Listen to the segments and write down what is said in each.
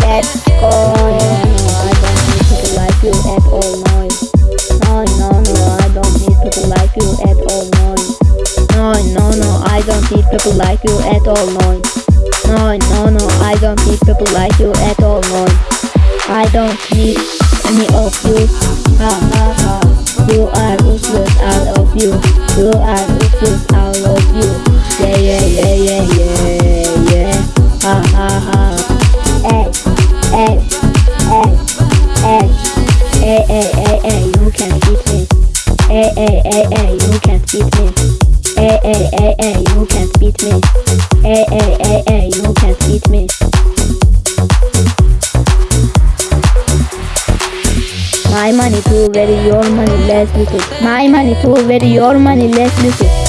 Let's go. I don't need like you at all. Neun. No, no, no, I don't need people like you at all. Neun. No, no, no, I don't need people like you at all. Neun. No, no, no, I don't need people like you at all. Neun. I don't need any of you. Ha ha ha. You are useless, all of you. You are you. Yeah, yeah, yeah, yeah, yeah, yeah. Ha ha ha. Hey, hey, hey, hey. Hey, hey, hey, hey, you can't beat me. Hey, hey, hey, hey, you can't beat me. Hey, hey, hey, hey, you can't beat me. Hey, hey, hey, hey, you can't beat me. My money too very, your money less little. My money too very, your money less little.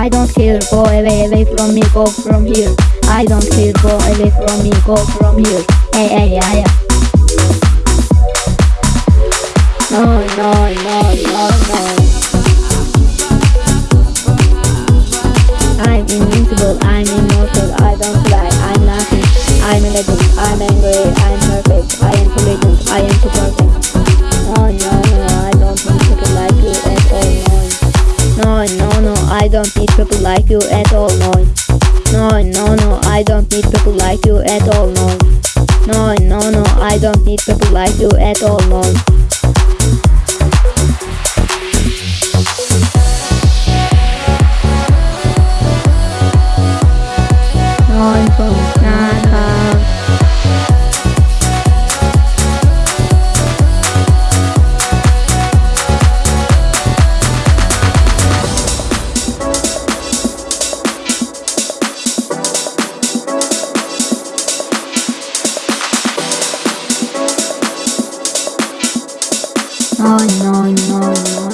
I don't care, go away, away from me, go from here. I don't care, go away from me, go from here. Hey, hey, yeah. No, no, no, no, no. I'm invincible, I'm immortal, I don't cry, I'm nothing. I'm a legend, I'm angry, I'm perfect, I am legend, I am too perfect. No, no, no, I don't need people like you at all. No, no, no, I don't need people like you at all, no. No, no, no, I don't need people like you at all, no. No, no, no, I don't need people like you at all, no. Neun, fünf, Naka. no, no, no, no.